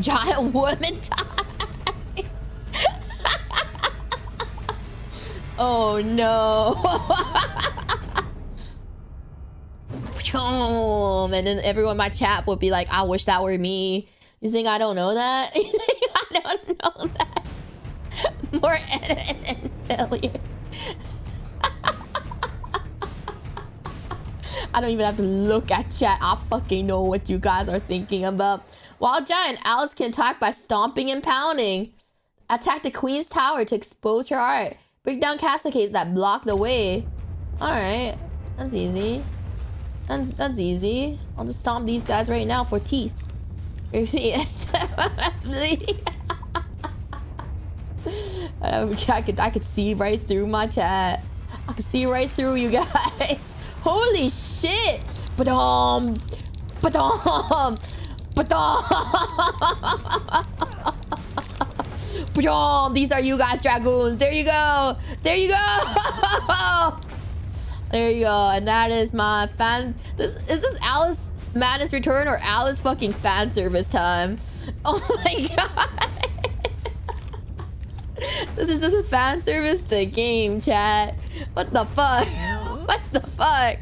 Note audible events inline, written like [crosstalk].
Giant woman [laughs] time. oh no. [laughs] and then everyone in my chat would be like, I wish that were me. You think I don't know that? [laughs] You think I don't know that? More edit and failure. I don't even have to look at chat. I fucking know what you guys are thinking about. Wild Giant, Alice can attack by stomping and pounding. Attack the Queen's Tower to expose her art. Break down castle cases that block the way. Alright, that's easy. That's, that's easy. I'll just stomp these guys right now for teeth. [laughs] yes. [laughs] I could, I could see right through my chat. I could see right through you guys. Holy shit! Badum! Badum! Badum! Badum! These are you guys, dragoons. There you go. There you go. [laughs] there you go. And that is my fan. This is this Alice Madness Return or Alice fucking fan service time. [laughs] Oh my god. [laughs] this is just a fan service to game chat. What the fuck? What the fuck?